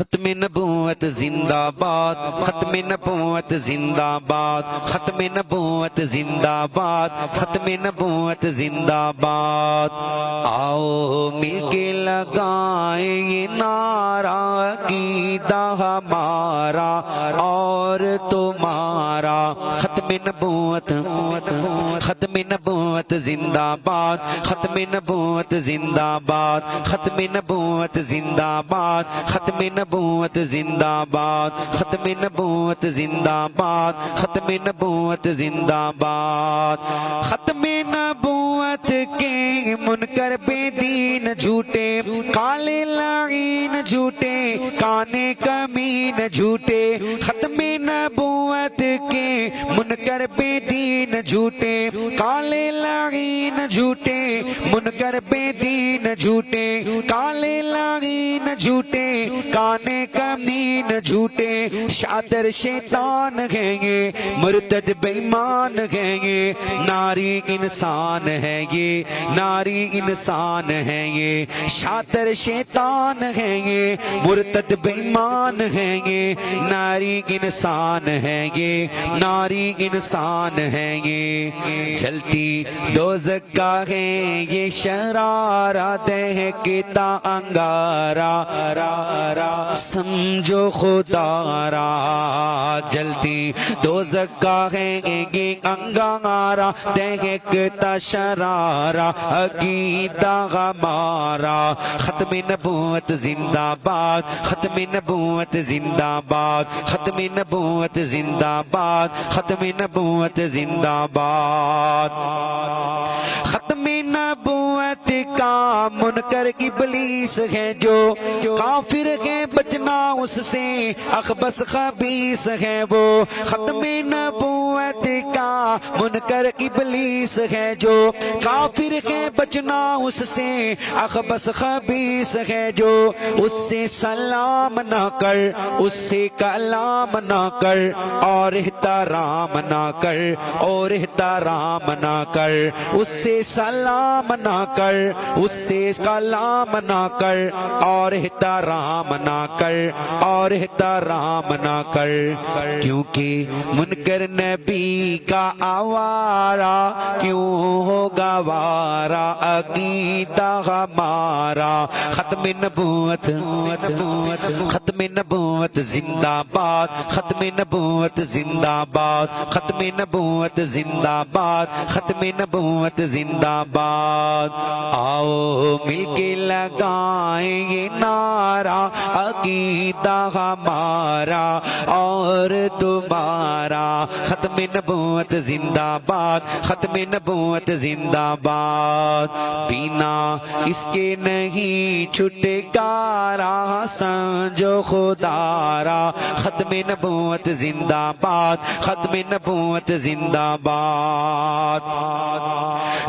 ختم نبوت زندہ باد، ختم نبوت زندہ باد، ختم نبوت زندہ باد، ختم نبوت زندہ باد۔ آؤ مل کے لگائیں یہ نعرہ عقیدہ ہمارا اور تمہارا ختم نبوت ختم نبوت زندہ باد، ختم نبوت زندہ باد، ختم نبوت زندہ باد، ختم نبوت زندہ باد ختم نبوت زندہ باد ختم نبوت زندہ باد ختم نبوت کے منکر بے دین جھوٹے، کالے لعین جھوٹے، کانے کمین جھوٹے، ختم نبوت کے منکر بے دین جھوٹے، کالے لعین جھوٹے، منکر بے دین جھوٹے، کالے لعین جھوٹے، کانے کمین جھوٹے، شادر شیطان ہیں یہ، مرتد بیمان ہیں یہ، ناری انسان ہے یہ ناری انسان ہے یہ شادر شیطان ہے یہ، مرتد بیمان ہے یہ، ناری انسان ہے یہ، ناری انسان ہے یہ۔ چلتی دوزک کا ہے یہ شرارہ دہکتا انگارا سمجھو خدا را۔ جلدی دوزک کا ہے یہ انگارا دہکتا شرارہ عقیدہ ہمارا۔ ختم نبوت زندہ باد، ختم نبوت زندہ باد، ختم نبوت زندہ باد، ختم نبوت زندہ باد۔ کا منکر ابلیس ہے جو کافر ہے بچنا اس سے اخبس خبیس ہے وہ ختم نبوت کا منکر ابلیس ہے جو کافر ہے بچنا اس سے اخبس خبیس ہے جو اس سے سلام نہ کر، اس سے کلام نہ کر، اور احترام نہ کر، اور احترام نہ کر، اس سے سلام نہ کر، اس سے کلام نہ کر اور احترام نہ کر اور احترام نہ کر کیونکہ منکر نبی کا آوارا کیوں ہوگا وارا عقیدہ ہمارا ختم نبوت، ختم نبوت زندہ باد، ختم نبوت زندہ باد، ختم نبوت زندہ باد، ختم نبوت زندہ باد۔ آؤ مل کے لگائیں یہ نعرہ، عقیدہ ہمارا اور تمہارا۔ ختم نبوت زندہ باد، ختم نبوت زندہ باد۔ پینا اس کے نہیں چھٹے کارا سمجھو خدارا ختم نبوت زندہ باد، ختم نبوت زندہ باد۔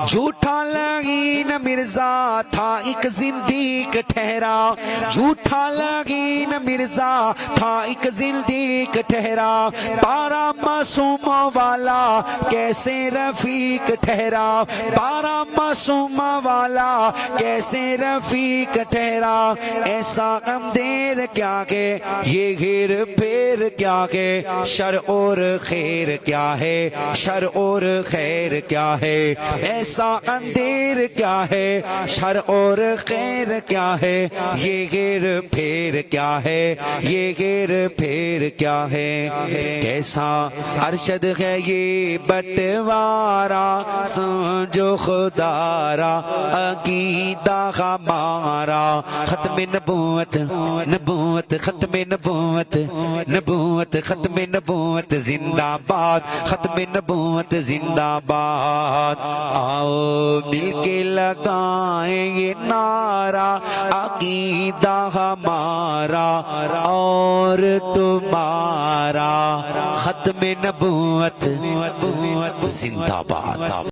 جھوٹا لگین مرزا تھا ایک زندیق ٹھہرا۔ جھوٹا لگین مرزا تھا ایک زندیق ٹھہرا۔ بارہ معصوم والا کیسے رفیق ٹھہرا؟ بارہ معصوم والا کیسے رفیق ٹھہرا؟ ایسا غم دیر کیا کہ یہ گھر پھر کیا کہ شر اور خیر کیا ہے؟ شر اور خیر کیا ہے؟ ایسا اندھیر کیا ہے؟ شر اور خیر کیا ہے؟ یہ گیر پھیر کیا ہے؟ یہ گیر پھیر کیا ہے؟ کیسا ارشد ہے یہ بٹوارا؟ سمجھو خدارا، عقیدہ ہمارا، ختم نبوت نبوت ختم نبوت نبوت، ختم نبوت زندہ باد ختم نبوت زندہ باد آؤ مل کے لگائیں یہ نعرہ، عقیدہ ہمارا اور تمہارا۔ ختم نبوت زندہ باد